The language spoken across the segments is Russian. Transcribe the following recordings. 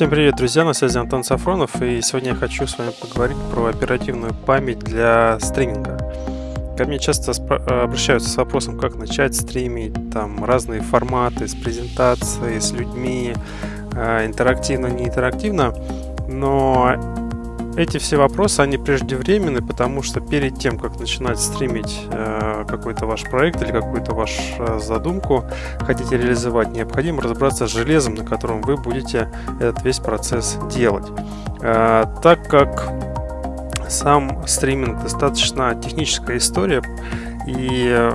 Всем привет, друзья, на связи Антон Сафронов, и сегодня я хочу с вами поговорить про оперативную память для стриминга. Ко мне часто обращаются с вопросом, как начать стримить, там разные форматы с презентацией, с людьми, э, интерактивно, не интерактивно, но эти все вопросы, они преждевременны, потому что перед тем, как начинать стримить э, какой-то ваш проект или какую-то вашу э, задумку хотите реализовать, необходимо разобраться с железом, на котором вы будете этот весь процесс делать. Э, так как сам стриминг достаточно техническая история, и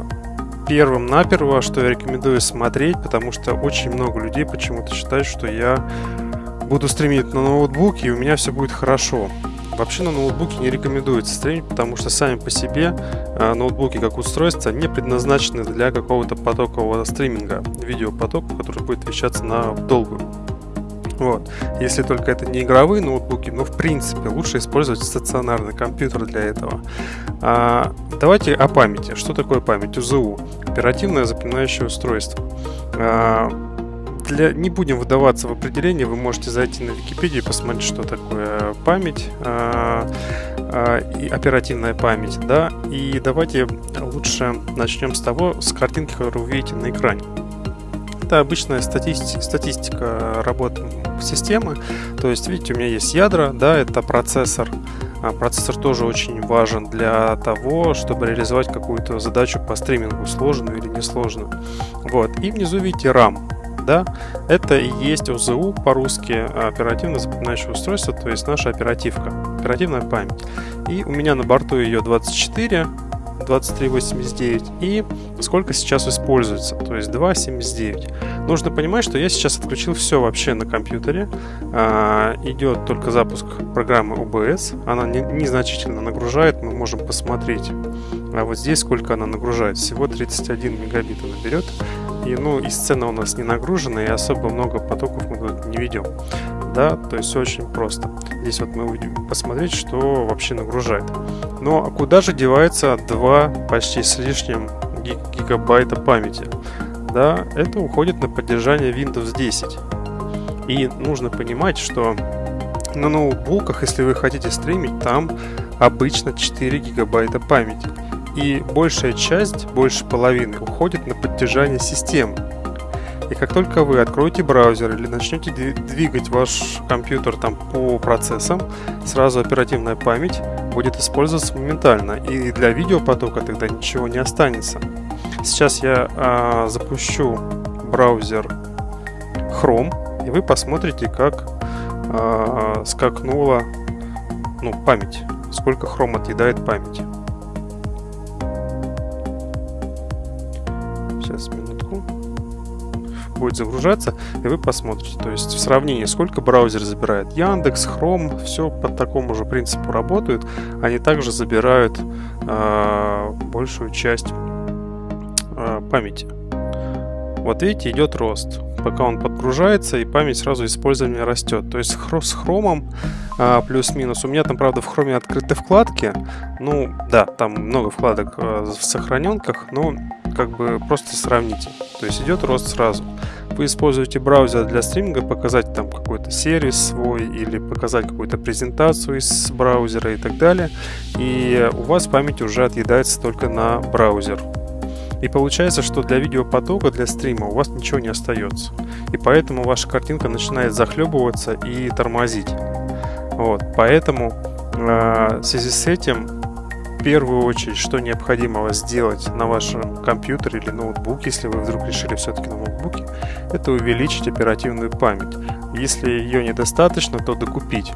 первым наперво, что я рекомендую смотреть, потому что очень много людей почему-то считают, что я буду стримить на ноутбуке, и у меня все будет хорошо. Вообще на ноутбуке не рекомендуется стримить, потому что сами по себе э, ноутбуки как устройство не предназначены для какого-то потокового стриминга, видеопотока, который будет вещаться на долгую. Вот. Если только это не игровые ноутбуки, но в принципе лучше использовать стационарный компьютер для этого. А, давайте о памяти. Что такое память? УЗУ. Оперативное запоминающее устройство. А, для, не будем выдаваться в определение, вы можете зайти на Википедию и посмотреть, что такое память, э, э, и оперативная память, да, и давайте лучше начнем с того, с картинки, которую вы видите на экране. Это обычная статистика, статистика работы системы, то есть, видите, у меня есть ядра, да, это процессор, а процессор тоже очень важен для того, чтобы реализовать какую-то задачу по стримингу, сложную или несложную. Вот. И внизу видите RAM да, это и есть ОЗУ по-русски, оперативно запоминающее устройство, то есть наша оперативка, оперативная память. И у меня на борту ее 24, 2389 и сколько сейчас используется, то есть 2.79. Нужно понимать, что я сейчас отключил все вообще на компьютере. А, идет только запуск программы OBS, она не, незначительно нагружает, мы можем посмотреть. А вот здесь сколько она нагружает, всего 31 мегабит она берет. И, ну, и сцена у нас не нагружена, и особо много потоков мы тут не ведем. Да, то есть очень просто. Здесь вот мы увидим посмотреть, что вообще нагружает. Но а куда же девается 2 почти с лишним гигабайта памяти? Да, это уходит на поддержание Windows 10. И нужно понимать, что на ноутбуках, если вы хотите стримить, там обычно 4 гигабайта памяти и большая часть, больше половины, уходит на поддержание системы. И как только вы откроете браузер или начнете двигать ваш компьютер там по процессам, сразу оперативная память будет использоваться моментально, и для видеопотока тогда ничего не останется. Сейчас я а, запущу браузер Chrome, и вы посмотрите, как а, скакнула ну, память, сколько Chrome отъедает памяти. Будет загружаться, и вы посмотрите. То есть в сравнении, сколько браузер забирает. Яндекс, Chrome, все по такому же принципу работают. Они также забирают э, большую часть э, памяти. Вот видите, идет рост. Пока он подгружается, и память сразу использование растет. То есть с хромом а, плюс-минус. У меня там, правда, в хроме открыты вкладки. Ну, да, там много вкладок а, в сохраненках, но как бы просто сравните. То есть идет рост сразу. Вы используете браузер для стриминга, показать там какой-то сервис свой или показать какую-то презентацию из браузера и так далее. И у вас память уже отъедается только на браузер. И получается, что для видеопотока, для стрима у вас ничего не остается. И поэтому ваша картинка начинает захлебываться и тормозить. Вот, поэтому э, в связи с этим первую очередь, что необходимо сделать на вашем компьютере или ноутбуке, если вы вдруг решили все-таки на ноутбуке, это увеличить оперативную память. Если ее недостаточно, то докупить.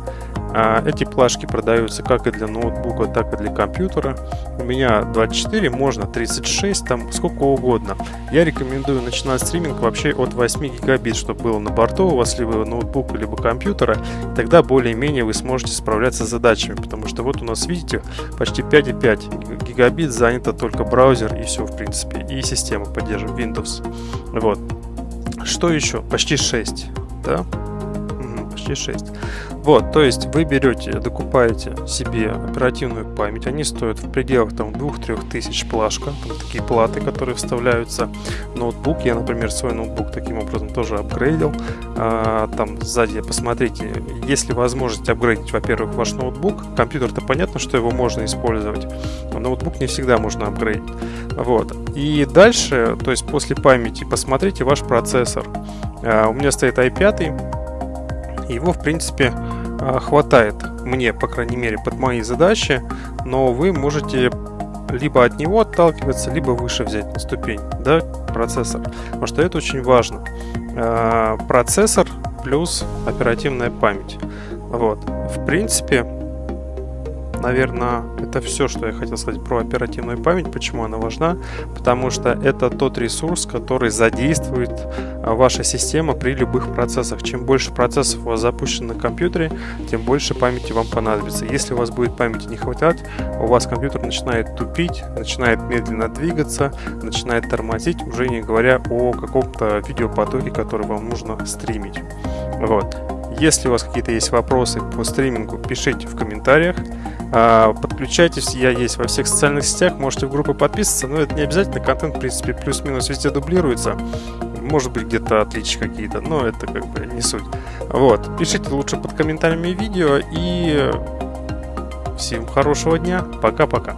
А эти плашки продаются как и для ноутбука, так и для компьютера. У меня 24, можно 36, там сколько угодно. Я рекомендую начинать стриминг вообще от 8 гигабит, чтобы было на борту у вас либо ноутбука, либо компьютера. Тогда более-менее вы сможете справляться с задачами, потому что вот у нас, видите, почти 5,5 гигабит занято только браузер и все, в принципе. И система поддерживает Windows. Вот. Что еще? Почти 6, да? 2006. Вот, то есть вы берете, докупаете себе оперативную память, они стоят в пределах там 2-3 тысяч плашка, там такие платы, которые вставляются в ноутбук. Я, например, свой ноутбук таким образом тоже апгрейдил. А, там сзади, посмотрите, если возможность апгрейдить, во-первых, ваш ноутбук, компьютер-то понятно, что его можно использовать, но ноутбук не всегда можно апгрейдить. Вот. И дальше, то есть после памяти, посмотрите ваш процессор. А, у меня стоит i5, его, в принципе, а, хватает мне, по крайней мере, под мои задачи, но вы можете либо от него отталкиваться, либо выше взять ступень, да, процессор. Потому что это очень важно. А, процессор плюс оперативная память. Вот. В принципе, наверное, это все, что я хотел сказать про оперативную память, почему она важна, потому что это тот ресурс, который задействует а, ваша система при любых процессах. Чем больше процессов у вас запущено на компьютере, тем больше памяти вам понадобится. Если у вас будет памяти не хватать, у вас компьютер начинает тупить, начинает медленно двигаться, начинает тормозить, уже не говоря о каком-то видеопотоке, который вам нужно стримить. Вот. Если у вас какие-то есть вопросы по стримингу, пишите в комментариях. А, подключайтесь, я есть во всех социальных сетях, можете в группы подписываться, но это не обязательно, контент, в принципе, плюс-минус везде дублируется. Может быть, где-то отличия какие-то, но это как бы не суть. Вот, пишите лучше под комментариями видео и всем хорошего дня. Пока-пока.